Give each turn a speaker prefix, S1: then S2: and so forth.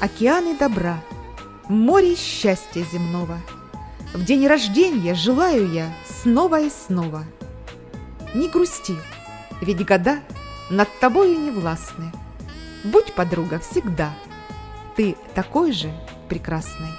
S1: океаны добра, море счастья земного. В день рождения желаю я снова и снова. Не грусти, ведь года над тобою не властны. Будь, подруга, всегда. Ты такой же прекрасный.